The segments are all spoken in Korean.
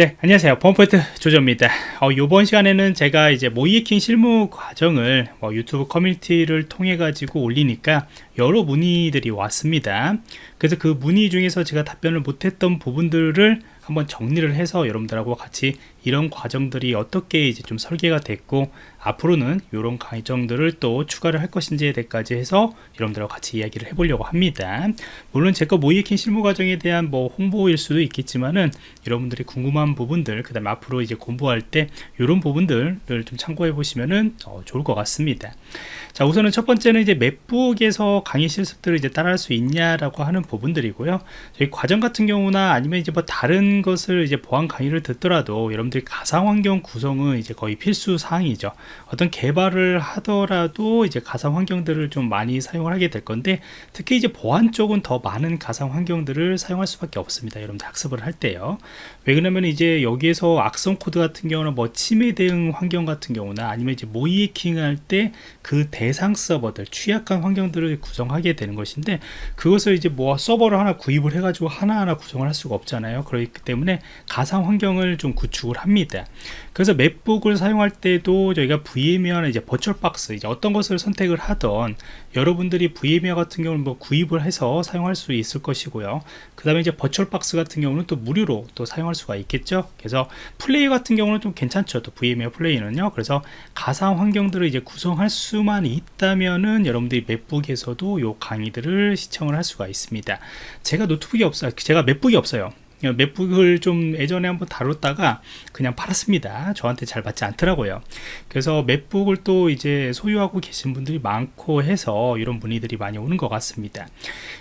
네 안녕하세요. 범포인트 조조입니다. 어, 이번 시간에는 제가 이제 모이에킹 실무 과정을 뭐 유튜브 커뮤니티를 통해 가지고 올리니까 여러 문의들이 왔습니다. 그래서 그 문의 중에서 제가 답변을 못했던 부분들을 한번 정리를 해서 여러분들하고 같이 이런 과정들이 어떻게 이제 좀 설계가 됐고 앞으로는 이런 과정들을 또 추가를 할 것인지에 대해까지 해서 여러분들하고 같이 이야기를 해보려고 합니다. 물론 제거 모이에킹 실무 과정에 대한 뭐 홍보일 수도 있겠지만은 여러분들이 궁금한 부분들 그 다음에 앞으로 이제 공부할 때 이런 부분들을 좀 참고해 보시면은 어, 좋을 것 같습니다. 자 우선은 첫 번째는 이제 맵북에서 강의 실습들을 이제 따라할 수 있냐라고 하는 부분들이고요. 저희 과정 같은 경우나 아니면 이제 뭐 다른 것을 이제 보안 강의를 듣더라도 여러분들이 가상 환경 구성은 이제 거의 필수 사항이죠. 어떤 개발을 하더라도 이제 가상 환경들을 좀 많이 사용을 하게 될 건데 특히 이제 보안 쪽은 더 많은 가상 환경들을 사용할 수밖에 없습니다. 여러분들 학습을 할 때요 왜 그러냐면 이제 여기에서 악성 코드 같은 경우는 뭐 침해 대응 환경 같은 경우나 아니면 이제 모의해킹 할 때 그 대상 서버들 취약한 환경들을 구성하게 되는 것인데 그것을 이제 뭐 서버를 하나 구입을 해 가지고 하나하나 구성을 할 수가 없잖아요. 그렇기 때문에 가상 환경을 좀 구축을 합니다. 그래서 맥북을 사용할 때도 저희가 VMware나 이제 VirtualBox 이제 어떤 것을 선택을 하던 여러분들이 VMware 같은 경우는 뭐 구입을 해서 사용할 수 있을 것이고요. 그 다음에 이제 VirtualBox 같은 경우는 또 무료로 또 사용할 수가 있겠죠? 그래서 플레이 같은 경우는 좀 괜찮죠. 또 VMware Player는요. 그래서 가상 환경들을 이제 구성할 수만 있다면은 여러분들이 맥북에서도 요 강의들을 시청을 할 수가 있습니다. 제가 노트북이 없어요 제가 맥북이 없어요. 맥북을 좀 예전에 한번 다뤘다가 그냥 팔았습니다. 저한테 잘 맞지 않더라고요. 그래서 맵북을 또 이제 소유하고 계신 분들이 많고 해서 이런 문의들이 많이 오는 것 같습니다.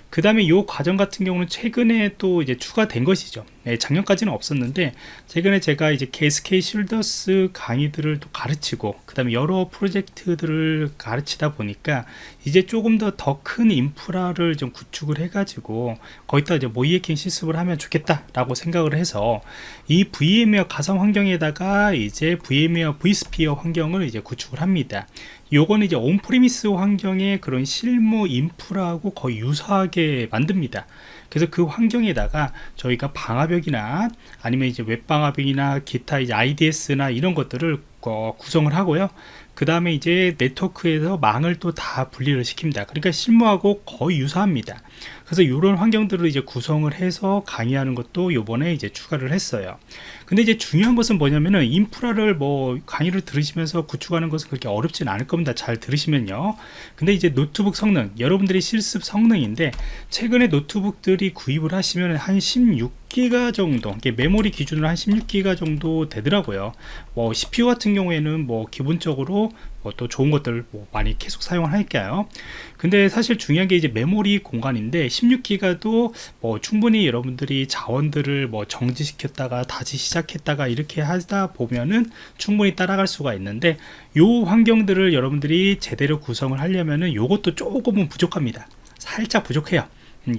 그 다음에 이 과정 같은 경우는 최근에 또 이제 추가된 것이죠 네, 작년까지는 없었는데 최근에 제가 이제 KSK 쉴더스 강의들을 또 가르치고 그 다음에 여러 프로젝트들을 가르치다 보니까 이제 조금 더 더 큰 인프라를 좀 구축을 해 가지고 거기다 이제 모이에킹 실습을 하면 좋겠다 라고 생각을 해서 이 VMware 가상 환경에다가 이제 VMware vSphere 환경을 이제 구축을 합니다 요거는 이제 온프리미스 환경의 그런 실무 인프라하고 거의 유사하게 만듭니다. 그래서 그 환경에다가 저희가 방화벽이나 아니면 이제 웹방화벽이나 기타 이제 IDS나 이런 것들을 어, 구성을 하고요. 그 다음에 이제 네트워크에서 망을 또 다 분리를 시킵니다. 그러니까 실무하고 거의 유사합니다 그래서 이런 환경들을 이제 구성을 해서 강의하는 것도 요번에 이제 추가를 했어요. 근데 이제 중요한 것은 뭐냐면은 인프라를 뭐 강의를 들으시면서 구축하는 것은 그렇게 어렵진 않을 겁니다. 잘 들으시면요. 근데 이제 노트북 성능 여러분들이 실습 성능인데 최근에 노트북들이 구입을 하시면 한 16기가 정도 메모리 기준으로 한 16기가 정도 되더라고요. 뭐 CPU 같은 경우에는 뭐 기본적으로 뭐 또 좋은 것들 뭐 많이 계속 사용을 할까요. 근데 사실 중요한 게 이제 메모리 공간인데 16기가도 뭐 충분히 여러분들이 자원들을 뭐 정지시켰다가 다시 시작했다가 이렇게 하다 보면은 충분히 따라갈 수가 있는데 요 환경들을 여러분들이 제대로 구성을 하려면은 요것도 조금은 부족합니다. 살짝 부족해요.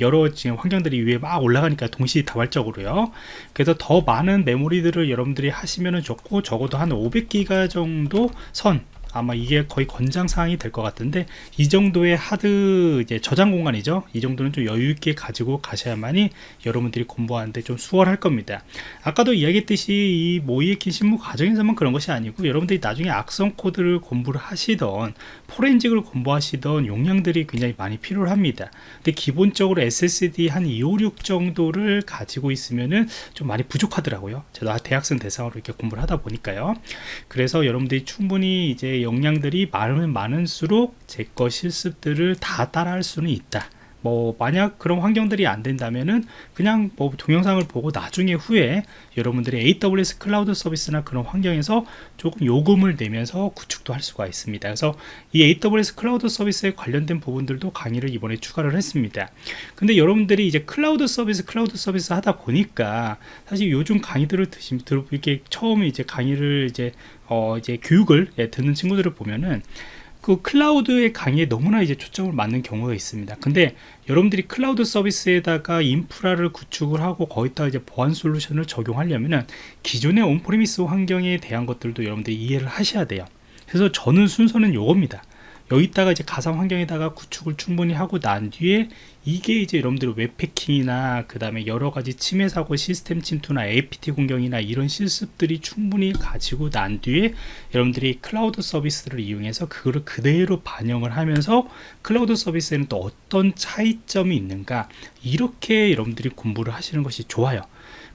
여러 지금 환경들이 위에 막 올라가니까 동시다발적으로요. 그래서 더 많은 메모리들을 여러분들이 하시면 좋고 적어도 한 500기가 정도 선 아마 이게 거의 권장 사항이 될 것 같은데 이 정도의 하드 이제 저장 공간이죠. 이 정도는 좀 여유 있게 가지고 가셔야만이 여러분들이 공부하는데 좀 수월할 겁니다. 아까도 이야기했듯이 이 모의에킨 신무 과정에서만 그런 것이 아니고 여러분들이 나중에 악성 코드를 공부를 하시던 포렌직을 공부하시던 용량들이 굉장히 많이 필요합니다. 근데 기본적으로 SSD 한 256 정도를 가지고 있으면은 좀 많이 부족하더라고요. 제가 대학생 대상으로 이렇게 공부를 하다 보니까요. 그래서 여러분들이 충분히 이제 역량들이 많으면 많을수록 제 거 실습들을 다 따라할 수는 있다 뭐 만약 그런 환경들이 안 된다면은 그냥 뭐 동영상을 보고 나중에 후에 여러분들이 AWS 클라우드 서비스나 그런 환경에서 조금 요금을 내면서 구축도 할 수가 있습니다. 그래서 이 AWS 클라우드 서비스에 관련된 부분들도 강의를 이번에 추가를 했습니다. 근데 여러분들이 이제 클라우드 서비스 클라우드 서비스 하다 보니까 사실 요즘 강의들을 들으시면 이렇게 처음에 이제 강의를 이제 어 이제 교육을 예, 듣는 친구들을 보면은 그 클라우드의 강의에 너무나 이제 초점을 맞추는 경우가 있습니다. 근데 여러분들이 클라우드 서비스에다가 인프라를 구축을 하고 거기다 이제 보안 솔루션을 적용하려면은 기존의 on-premise 환경에 대한 것들도 여러분들이 이해를 하셔야 돼요. 그래서 저는 순서는 요겁니다 여기다가 이제 가상 환경에다가 구축을 충분히 하고 난 뒤에 이게 이제 여러분들이 웹해킹이나 그 다음에 여러 가지 침해 사고 시스템 침투나 APT 공격이나 이런 실습들이 충분히 가지고 난 뒤에 여러분들이 클라우드 서비스를 이용해서 그거를 그대로 반영을 하면서 클라우드 서비스에는 또 어떤 차이점이 있는가 이렇게 여러분들이 공부를 하시는 것이 좋아요.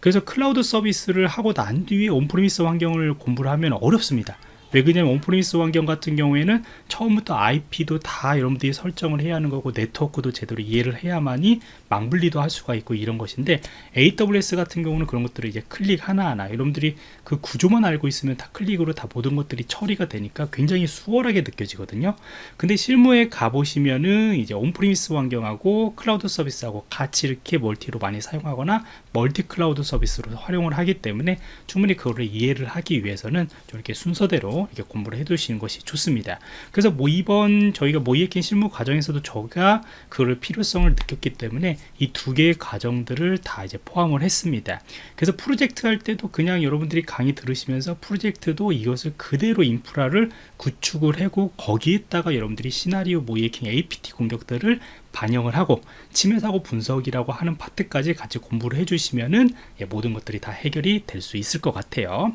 그래서 클라우드 서비스를 하고 난 뒤에 on-premise 환경을 공부를 하면 어렵습니다 왜 그러냐면 on-premise 환경 같은 경우에는 처음부터 IP도 다 여러분들이 설정을 해야 하는 거고 네트워크도 제대로 이해를 해야만이 망분리도 할 수가 있고 이런 것인데 AWS 같은 경우는 그런 것들을 이제 클릭 하나하나 여러분들이 그 구조만 알고 있으면 다 클릭으로 다 모든 것들이 처리가 되니까 굉장히 수월하게 느껴지거든요. 근데 실무에 가보시면은 이제 on-premise 환경하고 클라우드 서비스하고 같이 이렇게 멀티로 많이 사용하거나 멀티 클라우드 서비스로 활용을 하기 때문에 충분히 그거를 이해를 하기 위해서는 이렇게 순서대로 이렇게 공부를 해 두시는 것이 좋습니다. 그래서 뭐 이번 저희가 모의해킹 실무 과정에서도 저가 그걸 필요성을 느꼈기 때문에 이 두 개의 과정들을 다 이제 포함을 했습니다. 그래서 프로젝트 할 때도 그냥 여러분들이 강의 들으시면서 프로젝트도 이것을 그대로 인프라를 구축을 하고 거기에다가 여러분들이 시나리오 모의해킹 APT 공격들을 반영을 하고 침해 사고 분석이라고 하는 파트까지 같이 공부를 해주시면은 예, 모든 것들이 다 해결이 될 수 있을 것 같아요.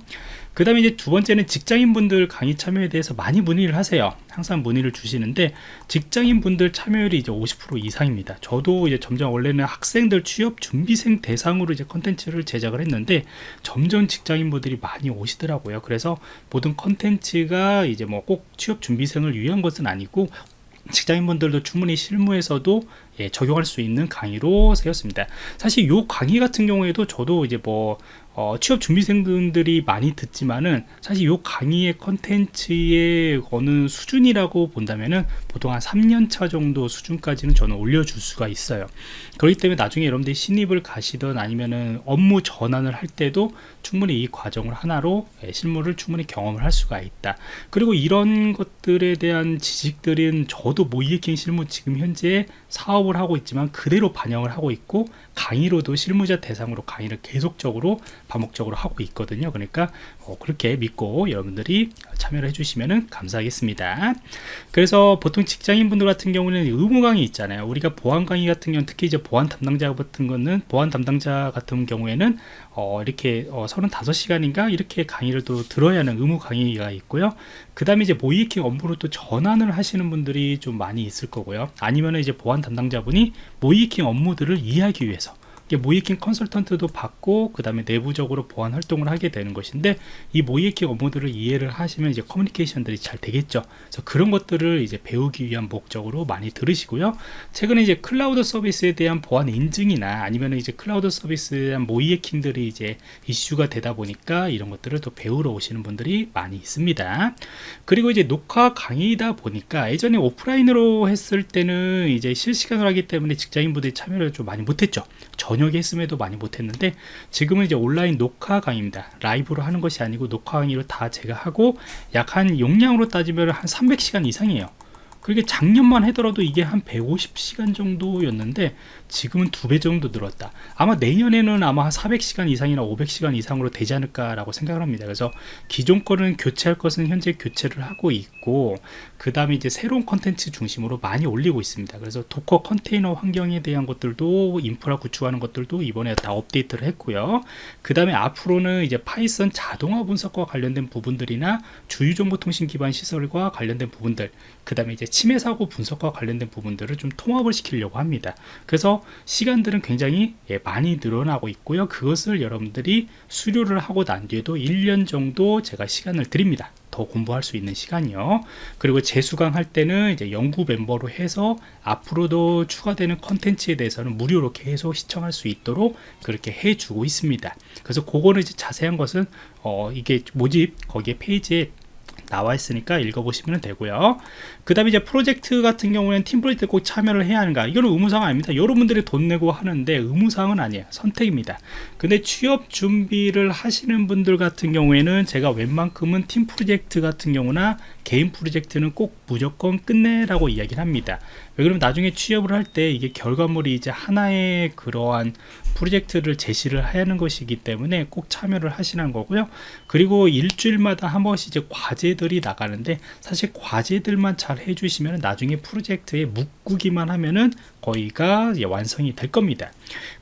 그 다음에 이제 두 번째는 직장인분들 강의 참여에 대해서 많이 문의를 하세요. 항상 문의를 주시는데 직장인분들 참여율이 이제 50% 이상입니다. 저도 이제 점점 원래는 학생들 취업 준비생 대상으로 이제 컨텐츠를 제작을 했는데 점점 직장인분들이 많이 오시더라고요. 그래서 모든 컨텐츠가 이제 뭐 꼭 취업 준비생을 위한 것은 아니고 직장인분들도 충분히 실무에서도 예, 적용할 수 있는 강의로 세웠습니다. 사실 요 강의 같은 경우에도 저도 이제 뭐 어, 취업 준비생분들이 많이 듣지만은 사실 요 강의의 컨텐츠의 어느 수준이라고 본다면은 보통 한 3년차 정도 수준까지는 저는 올려줄 수가 있어요. 그렇기 때문에 나중에 여러분들이 신입을 가시던 아니면은 업무 전환을 할 때도 충분히 이 과정을 하나로 예, 실무를 충분히 경험을 할 수가 있다. 그리고 이런 것들에 대한 지식들은 저도 모이에킹 실무 지금 현재 사업을 하고 있지만 그대로 반영을 하고 있고 강의로도 실무자 대상으로 강의를 계속적으로 반복적으로 하고 있거든요. 그러니까 어, 그렇게 믿고 여러분들이 참여를 해주시면 감사하겠습니다. 그래서 보통 직장인분들 같은 경우는 의무 강의 있잖아요. 우리가 보안 강의 같은 경우는 특히 이제 보안 담당자 같은 거는 보안 담당자 같은 경우에는 어, 이렇게 어, 35시간인가 이렇게 강의를 또 들어야 하는 의무 강의가 있고요. 그 다음에 이제 모이킹 업무로 또 전환을 하시는 분들이 좀 많이 있을 거고요. 아니면 이제 보안 담당자분이 모이킹 업무들을 이해하기 위해서 모이킹 컨설턴트도 받고 그 다음에 내부적으로 보안 활동을 하게 되는 것인데 이 모의해킹 업무들을 이해를 하시면 이제 커뮤니케이션들이 잘 되겠죠. 그래서 그런 것들을 이제 배우기 위한 목적으로 많이 들으시고요. 최근에 이제 클라우드 서비스에 대한 보안 인증이나 아니면 이제 클라우드 서비스에 대한 모의해킹들이 이제 이슈가 되다 보니까 이런 것들을 또 배우러 오시는 분들이 많이 있습니다. 그리고 이제 녹화 강의다 보니까 예전에 오프라인으로 했을 때는 이제 실시간으로 하기 때문에 직장인분들이 참여를 좀 많이 못했죠 저녁에 했음에도 많이 못했는데 지금은 이제 온라인 녹화 강의입니다. 라이브로 하는 것이 아니고 녹화 강의로 다 제가 하고 약 한 용량으로 따지면 한 300시간 이상이에요 그게 작년만 하더라도 이게 한 150시간 정도였는데 지금은 두 배 정도 늘었다. 아마 내년에는 아마 한 400시간 이상이나 500시간 이상으로 되지 않을까 라고 생각을 합니다. 그래서 기존 거는 교체할 것은 현재 교체를 하고 있고 그 다음에 이제 새로운 컨텐츠 중심으로 많이 올리고 있습니다. 그래서 Docker 컨테이너 환경에 대한 것들도 인프라 구축하는 것들도 이번에 다 업데이트를 했고요. 그 다음에 앞으로는 이제 Python 자동화 분석과 관련된 부분들이나 주요정보통신 기반 시설과 관련된 부분들 그 다음에 이제 침해 사고 분석과 관련된 부분들을 좀 통합을 시키려고 합니다. 그래서 시간들은 굉장히 예, 많이 늘어나고 있고요. 그것을 여러분들이 수료를 하고 난 뒤에도 1년 정도 제가 시간을 드립니다. 더 공부할 수 있는 시간이요. 그리고 재수강 할 때는 이제 영구 멤버로 해서 앞으로도 추가되는 컨텐츠에 대해서는 무료로 계속 시청할 수 있도록 그렇게 해주고 있습니다. 그래서 그거는 이제 자세한 것은 어 이게 모집 거기에 페이지에 나와 있으니까 읽어보시면 되고요. 그 다음에 이제 프로젝트 같은 경우에는 팀 프로젝트 꼭 참여를 해야 하는가. 이거는 의무사항 아닙니다. 여러분들이 돈 내고 하는데 의무사항은 아니에요. 선택입니다. 근데 취업 준비를 하시는 분들 같은 경우에는 제가 웬만큼은 팀 프로젝트 같은 경우나 개인 프로젝트는 꼭 무조건 끝내라고 이야기를 합니다. 왜 그러면 나중에 취업을 할 때 이게 결과물이 이제 하나의 그러한 프로젝트를 제시를 하는 것이기 때문에 꼭 참여를 하시는 거고요. 그리고 일주일마다 한 번씩 이제 과제들이 나가는데 사실 과제들만 잘 해주시면 나중에 프로젝트에 묶기만 하면은 거의가 완성이 될 겁니다.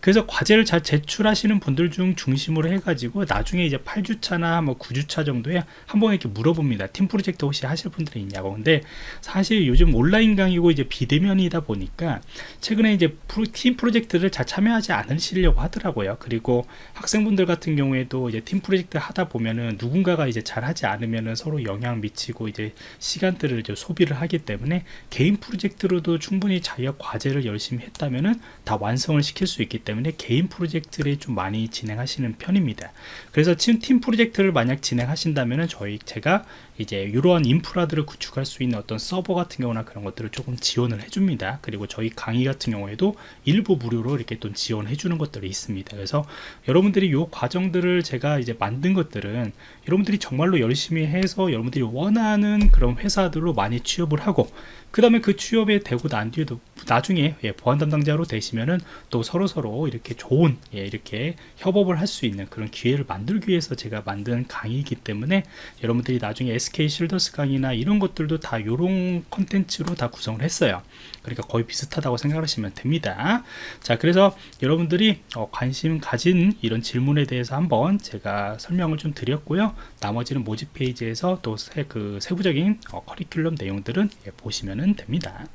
그래서 과제를 잘 제출하시는 분들 중 중심으로 해가지고 나중에 이제 8주차나 뭐 9주차 정도에 한 번 이렇게 물어봅니다. 팀 프로젝트 혹시 하실 분들이 있냐고. 근데 사실 요즘 온라인 강의고 이제 비대면이다 보니까 최근에 이제 프로, 팀 프로젝트를 잘 참여하지 않으시려고 하더라고요. 그리고 학생분들 같은 경우에도 이제 팀 프로젝트 하다 보면은 누군가가 이제 잘 하지 않으면은 서로 영향 미치고 이제 시간들을 이제 소비를 하기 때문에 개인 프로젝트로도 충분히 자기가 과제를 열심히 했다면은 다 완성을 시킬 수 있기 때문에 개인 프로젝트를 좀 많이 진행하시는 편입니다. 그래서 지금 팀 프로젝트를 만약 진행하신다면은 저희 제가 이제 이러한 인프라들을 구축할 수 있는 어떤 서버 같은 경우나 그런 것들을 조금 지원을 해줍니다. 그리고 저희 강의 같은 경우에도 일부 무료로 이렇게 또 지원해 주는 것들이 있습니다. 그래서 여러분들이 이 과정들을 제가 이제 만든 것들은 여러분들이 정말로 열심히 해서 여러분들이 원하는 그런 회사들로 많이 취업을 하고 그 다음에 그 취업에 되고 난 뒤에도 나중에 예, 보안 담당자로 되시면은 또 서로 서로 이렇게 좋은 예, 이렇게 협업을 할 수 있는 그런 기회를 만들기 위해서 제가 만든 강의이기 때문에 여러분들이 나중에 SK 실더스 강의나 이런 것들도 다 이런 컨텐츠로 다 구성을 했어요. 그러니까 거의 비슷하다고 생각하시면 됩니다. 자, 그래서 여러분들이 어, 관심 가진 이런 질문에 대해서 한번 제가 설명을 좀 드렸고요. 나머지는 모집 페이지에서 또 세, 그 세부적인 어, 커리큘럼 내용들은 예, 보시면 됩니다.